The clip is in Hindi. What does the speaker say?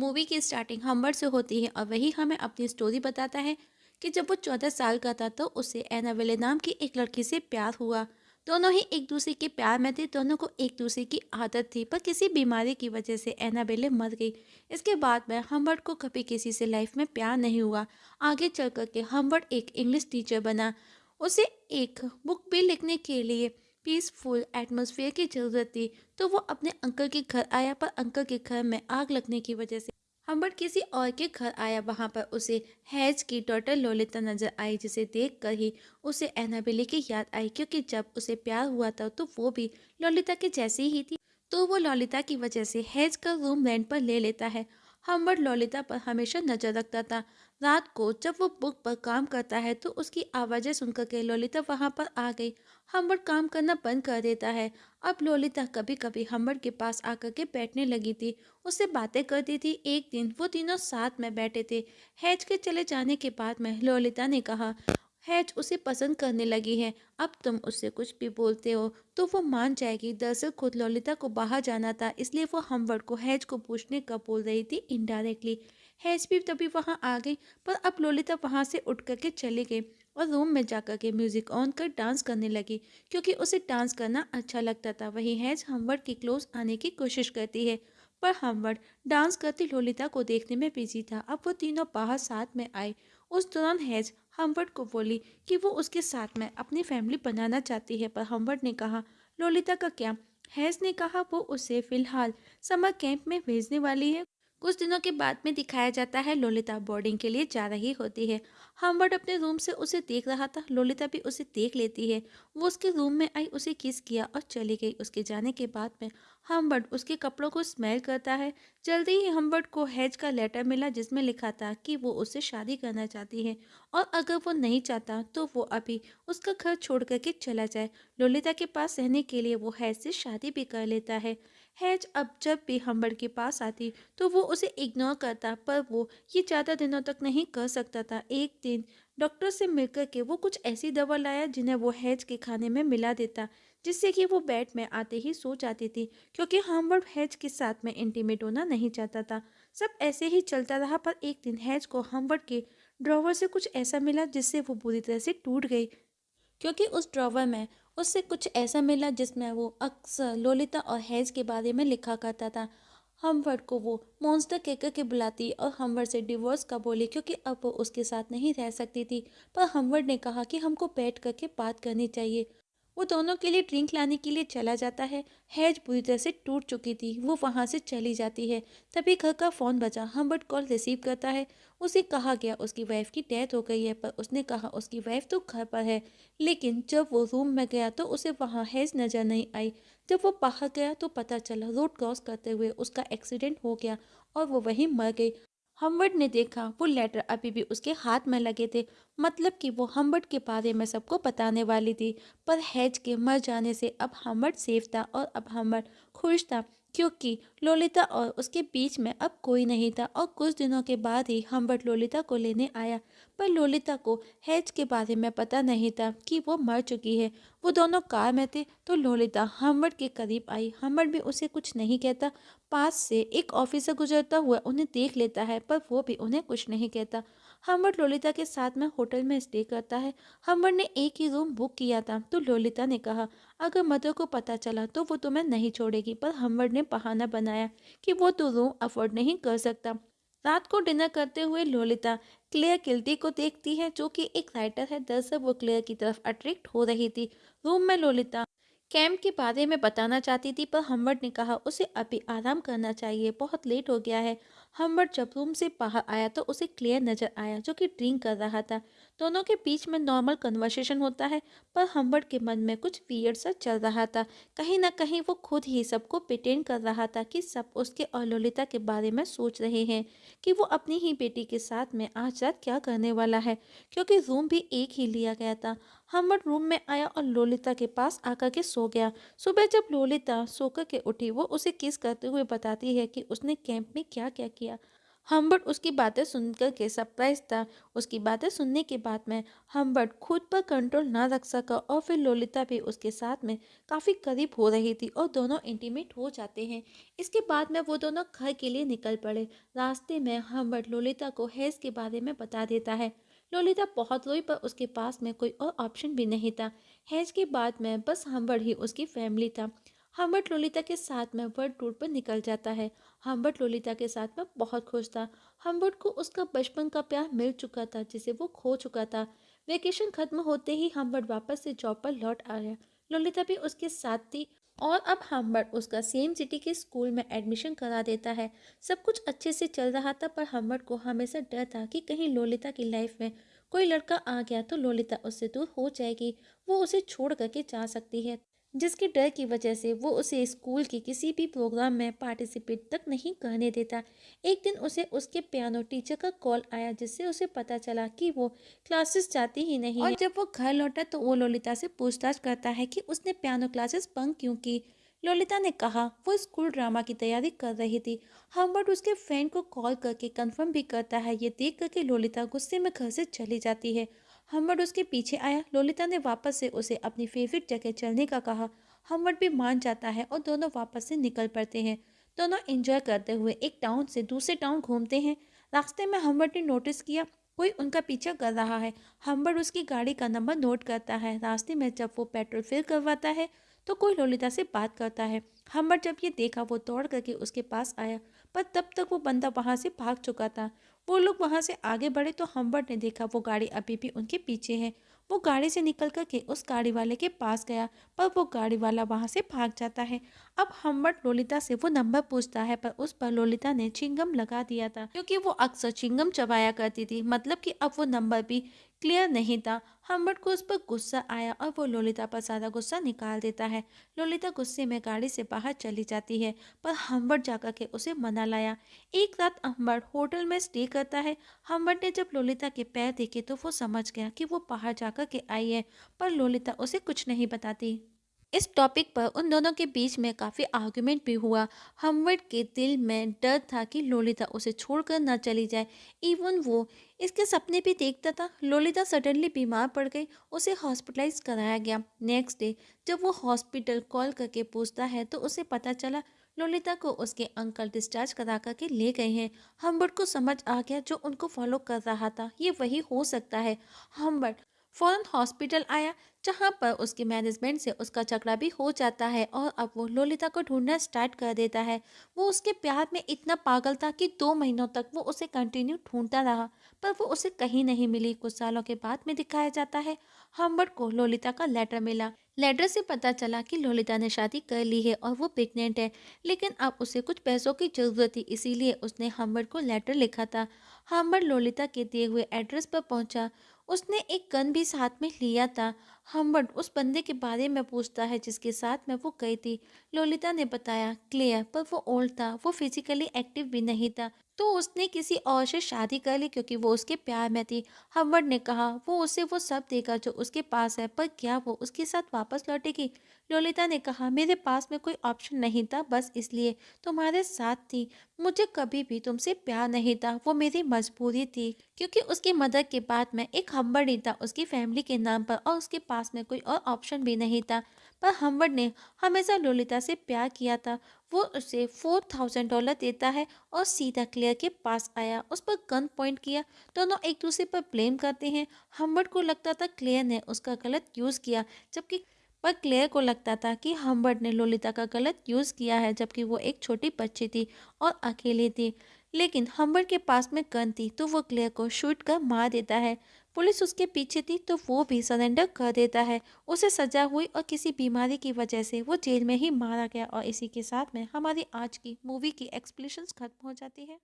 मूवी की स्टार्टिंग हम्बर से होती है और वही हमें अपनी स्टोरी बताता है कि जब वो चौदह साल का था तो उसे एनावेले नाम की एक लड़की से प्यार हुआ। दोनों ही एक दूसरे के प्यार में थे, दोनों को एक दूसरे की आदत थी, पर किसी बीमारी की वजह से एनाबेले मर गई। इसके बाद में हम्बर्ट को कभी किसी से लाइफ में प्यार नहीं हुआ। आगे चल कर के हम्बर्ट एक इंग्लिश टीचर बना। उसे एक बुक भी लिखने के लिए पीसफुल एटमोसफियर की ज़रूरत थी तो वो अपने अंकल के घर आया, पर अंकल के घर में आग लगने की वजह से हम्बर्ट किसी और के घर आया। वहाँ पर उसे हैज़ की डॉटर लोलिता नज़र आई, जिसे देखकर ही उसे एनाबेली की याद आई, क्योंकि जब उसे प्यार हुआ था तो वो भी लोलिता के जैसी ही थी। तो वो ललिता की वजह से हैज़ का रूम रेंट पर ले लेता है। हम्बर्ट ललिता पर हमेशा नज़र रखता था। रात को जब वो बुक पर काम करता है तो उसकी आवाज़ें सुनकर के लोलिता वहाँ पर आ गई। हम्बर्ट काम करना बंद कर देता है। अब लोलिता कभी कभी हम्बर्ट के पास आकर के बैठने लगी थी। उससे बातें करती थी। एक दिन वो तीनों साथ में बैठे थे। हैज़ के चले जाने के बाद में लोलिता ने कहा, हैज़ उसे पसंद करने लगी है। अब तुम उससे कुछ भी बोलते हो तो वो मान जाएगी। दरअसल खुद ललिता को बाहर जाना था, इसलिए वो हमवर्ड को हैज़ को पूछने का बोल रही थी इनडायरेक्टली हैज़ भी तभी वहाँ आ गई, पर अब लोलिता वहाँ से उठ करके चले गए और रूम में जाकर के म्यूज़िक ऑन कर डांस करने लगी, क्योंकि उसे डांस करना अच्छा लगता था। वही हैज़ हमवर्ड के क्लोज आने की कोशिश करती है, पर हमवर्ड डांस करती लोलिता को देखने में बिज़ी था। अब वो तीनों बाहर साथ में आए। उस दौरान हैज़ हम्बर्ट को बोली कि वो उसके साथ में अपनी फैमिली बनाना चाहती है, पर हम्बर्ट ने कहा, लोलिता का क्या? हैज़ ने कहा, वो उसे फ़िलहाल समर कैंप में भेजने वाली है। कुछ दिनों के बाद में दिखाया जाता है, लोलिता बोर्डिंग के लिए जा रही होती है। हम्बर्ट अपने रूम से उसे देख रहा था, लोलिता भी उसे देख लेती है। वो उसके रूम में आई, उसे किस किया और चली गई। उसके जाने के बाद में हम्बर्ट उसके कपड़ों को स्मेल करता है। जल्दी ही हम्बर्ट को हैज़ का लेटर मिला, जिसमें लिखा था कि वो उससे शादी करना चाहती है और अगर वो नहीं चाहता तो वो अभी उसका घर छोड़ करके चला जाए। लोलिता के पास रहने के लिए वो हैज़ से शादी भी कर लेता है। हैज़ अब जब भी हम्बर्ट के पास आती तो वो उसे इग्नोर करता, पर वो ये ज़्यादा दिनों तक नहीं कर सकता था। एक दिन डॉक्टर से मिलकर के वो कुछ ऐसी दवा लाया, जिन्हें वो हैज़ के खाने में मिला देता, जिससे कि वो बेड में आते ही सो जाती थी, क्योंकि हम्बर्ट हैज़ के साथ में इंटीमेट होना नहीं चाहता था। सब ऐसे ही चलता रहा, पर एक दिन हैज़ को हम्बर्ट के ड्रॉवर से कुछ ऐसा मिला, जिससे वो बुरी तरह से टूट गई, क्योंकि उस ड्रॉवर में उससे कुछ ऐसा मिला जिसमें वो अक्सर लोलिता और हैज़ के बारे में लिखा करता था। हमवर्ड को वो मॉन्स्टर कहकर के बुलाती और हमवर्ड से डिवोर्स का बोली क्योंकि अब वो उसके साथ नहीं रह सकती थी। पर हमवर्ड ने कहा कि हमको बैठ करके बात करनी चाहिए। वो दोनों के लिए ड्रिंक लाने के लिए चला जाता है। हैज़ बुरी तरह से टूट चुकी थी। वो वहाँ से चली जाती है। तभी घर का फ़ोन बजा। हम्बर्ट कॉल रिसीव करता है। उसे कहा गया उसकी वाइफ की डेथ हो गई है, पर उसने कहा उसकी वाइफ तो घर पर है। लेकिन जब वो रूम में गया तो उसे वहाँ हैज़ नज़र नहीं आई। जब वो बाहर गया तो पता चला रोड क्रॉस करते हुए उसका एक्सीडेंट हो गया और वो वहीं मर गई। हम्बर्ट ने देखा, वो लेटर अभी भी उसके हाथ में लगे थे। मतलब कि वो हमवर्ड के बारे में सबको बताने वाली थी। पर हैज़ के मर जाने से अब हमवर्ड सेफ़ था और अब हमवर्ड खुश था, क्योंकि लोलिता और उसके बीच में अब कोई नहीं था और कुछ दिनों के बाद ही हमवर्ड लोलिता को लेने आया। पर लोलिता को हैज़ के बारे में पता नहीं था कि वो मर चुकी है। वो दोनों कार में थे तो लोलिता हम्बर्ट के करीब आई। हम्बर्ट भी उसे कुछ नहीं कहता। पास से एक ऑफिसर गुजरता हुआ उन्हें देख लेता है, पर वो भी उन्हें कुछ नहीं कहता। हम्बर्ट लोलिता के साथ में होटल में स्टे करता है। हम्बर्ट ने एक ही रूम बुक किया था तो लोलिता ने कहा, अगर मदर को पता चला तो वो तुम्हें नहीं छोड़ेगी। पर हम्बर्ट ने बहाना बनाया कि वो तो रूम अफोर्ड नहीं कर सकता। रात को डिनर करते हुए लोलिता क्लेयर किल्टी को देखती है, जो कि एक राइटर है। दरअसल वो क्लेयर की तरफ़ अट्रैक्ट हो रही थी। रूम में लोलिता कैम्प के बारे में बताना चाहती थी, पर हमवर्ड ने कहा, उसे अभी आराम करना चाहिए, बहुत लेट हो गया है। हम्बर्ट जब रूम से बाहर आया तो उसे क्लियर नज़र आया, जो कि ड्रिंक कर रहा था। दोनों के बीच में नॉर्मल कन्वर्सेशन होता है, पर हम्बर्ट के मन में कुछ वियर्ड सा चल रहा था। कहीं ना कहीं वो खुद ही सबको पिटेंड कर रहा था कि सब उसके और ललिता के बारे में सोच रहे हैं, कि वो अपनी ही बेटी के साथ में आज रात क्या करने वाला है, क्योंकि रूम भी एक ही लिया गया था। हम्बर्ट रूम में आया और लोलिता के पास आकर के सो गया। सुबह जब लोलिता सोकर के उठी, वो उसे किस करते हुए बताती है कि उसने कैंप में क्या क्या किया? हम्बर्ट उसकी बातें सुनकर के सरप्राइज़ था। उसकी बातें सुनने के बाद में हम्बर्ट खुद पर कंट्रोल ना रख सका और फिर लोलिता भी उसके साथ में काफ़ी करीब हो रही थी और दोनों इंटीमेट हो जाते हैं। इसके बाद में वो दोनों घर के लिए निकल पड़े। रास्ते में हम्बर्ट लोलिता को हैज़ के बारे में बता देता है। लोलिता बहुत रोई, पर उसके पास में कोई और ऑप्शन भी नहीं था। हैज़ के बाद में बस हम्बर्ट ही उसकी फैमिली था। हम्बर्ट लोलिता के साथ में वर्ल्ड टूर पर निकल जाता है। हम्बर्ट लोलिता के साथ में बहुत खुश था। हम्बर्ट को उसका बचपन का प्यार मिल चुका था, जिसे वो खो चुका था। वेकेशन खत्म होते ही हम्बर्ट वापस से जॉब पर लौट आया। लोलिता भी उसके साथ थी। और अब हम्बर्ट उसका सेम सिटी के स्कूल में एडमिशन करा देता है। सब कुछ अच्छे से चल रहा था, पर हम्बर्ट को हमेशा डर था कि कहीं लोलिता की लाइफ में कोई लड़का आ गया तो लोलिता उससे दूर हो जाएगी। वो उसे छोड़ करके जा सकती है। जिसके डर की वजह से वो उसे स्कूल के किसी भी प्रोग्राम में पार्टिसिपेट तक नहीं करने देता। एक दिन उसे उसके पियानो टीचर का कॉल आया जिससे उसे पता चला कि वो क्लासेस जाती ही नहीं और जब वो घर लौटा तो वो ललिता से पूछताछ करता है कि उसने पियानो क्लासेस बंक क्यों की? ललिता ने कहा वो स्कूल ड्रामा की तैयारी कर रही थी। हम्बर्ट उसके फ्रेंड को कॉल करके कंफर्म भी करता है ये देख करके लोलिता गुस्से में घर से चली जाती है। हम्बर्ट उसके पीछे आया। लोलिता ने वापस से उसे अपनी फेवरेट जगह चलने का कहा। हम्बर्ट भी मान जाता है और दोनों वापस से निकल पड़ते हैं। दोनों एंजॉय करते हुए एक टाउन से दूसरे टाउन घूमते हैं। रास्ते में हम्बर्ट ने नोटिस किया, कोई उनका पीछा कर रहा है। हम्बर्ट उसकी गाड़ी का नंबर नोट करता है। रास्ते में जब वो पेट्रोल फिल करवाता है तो कोई लोलिता से बात करता है। हम्बर्ट जब ये देखा, वो दौड़ करके उसके पास आया, पर तब तक वो बंदा वहाँ से भाग चुका था। वो लोग वहाँ से आगे बढ़े तो हम्बर्ट ने देखा वो गाड़ी अभी भी उनके पीछे है। वो गाड़ी से निकल करके उस गाड़ी वाले के पास गया। पर वो गाड़ी वाला वहाँ से भाग जाता है। अब हम्बर्ट लोलिता से वो नंबर पूछता है, पर उस पर लोलिता ने चिंगम लगा दिया था, क्योंकि वो अक्सर चिंगम चबाया करती थी मतलब कि अब वो नंबर भी क्लियर नहीं था। हम्बर्ट को उस पर गुस्सा आया और वो लोलिता पर सारा गुस्सा निकाल देता है। लोलिता गुस्से में गाड़ी से बाहर चली जाती है, पर हम्बर्ट जाकर के उसे मना लाया। एक रात हम्बर्ट होटल में स्टे करता है। हम्बर्ट ने जब लोलिता के पैर देखे तो वो समझ गया कि वो बाहर जाकर के आई है, पर लोलिता उसे कुछ नहीं बताती। इस टॉपिक पर उन दोनों के बीच में काफ़ी आर्गुमेंट भी हुआ। हमवर्ड के दिल में डर था कि लोलिता उसे छोड़कर न चली जाए। इवन वो इसके सपने भी देखता था। लोलिता सडनली बीमार पड़ गई। उसे हॉस्पिटलाइज कराया गया। नेक्स्ट डे जब वो हॉस्पिटल कॉल करके पूछता है तो उसे पता चला, लोलिता को उसके अंकल डिस्चार्ज करा करके ले गए हैं। हम्बर्ट को समझ आ गया जो उनको फॉलो कर रहा था। ये वही हो सकता है। हम्बर्ट फ़ौरन हॉस्पिटल आया, जहाँ पर उसके मैनेजमेंट से उसका झगड़ा भी हो जाता है और अब वो लोलिता को ढूंढना स्टार्ट कर देता है। वो उसके प्यार में इतना पागल था कि दो महीनों तक वो उसे कंटिन्यू ढूंढता रहा, पर वो उसे कहीं नहीं मिली। कुछ सालों के बाद में दिखाया जाता है, हम्बर्ट को लोलिता का लेटर मिला। लेटर से पता चला कि लोलिता ने शादी कर ली है और वो प्रेग्नेंट है, लेकिन अब उसे कुछ पैसों की ज़रूरत थी, इसीलिए उसने हम्बर्ट को लेटर लिखा था। हम्बर्ट लोलिता के दिए हुए एड्रेस पर पहुँचा। उसने एक गन भी साथ में लिया था हम्बर्ट उस बंदे के बारे में पूछता है जिसके साथ में वो गई थी। लोलिता ने बताया, क्लियर, पर वो ओल्ड था, वो फिजिकली एक्टिव भी नहीं था तो उसने किसी और से शादी कर ली क्योंकि वो उसके प्यार में थी। हम्बर्ट ने कहा, वो उसे वो सब देगा जो उसके पास है, पर क्या वो उसके साथ वापस लौटेगी? लोलिता ने कहा, मेरे पास में कोई ऑप्शन नहीं था, बस इसलिए तुम्हारे साथ थी। मुझे कभी भी तुमसे प्यार नहीं था, वो मेरी मजबूरी थी, क्योंकि उसकी मदद के बाद में एक हम्बर्ट ही था, उसकी फैमिली के नाम पर और उसके पास में कोई और ऑप्शन भी नहीं था। पर हम्बर्ट ने हमेशा लोलिता से प्यार किया था। वो उसे फोर थाउज़ेंड डॉलर देता है और सीधा क्लियर के पास आया। उस पर गन पॉइंट किया। दोनों तो एक दूसरे पर ब्लेम करते हैं। हम्बर्ट को लगता था क्लियर ने उसका गलत यूज़ किया, जबकि पर क्लेयर को लगता था कि हम्बर्ट ने लोलिता का गलत यूज़ किया है, जबकि वो एक छोटी बच्ची थी और अकेली थी। लेकिन हम्बर्ट के पास में गन थी तो वो क्लेयर को शूट कर मार देता है। पुलिस उसके पीछे थी तो वो भी सरेंडर कर देता है। उसे सजा हुई और किसी बीमारी की वजह से वो जेल में ही मारा गया और इसी के साथ में हमारी आज की मूवी की एक्सप्लेशंस खत्म हो जाती है।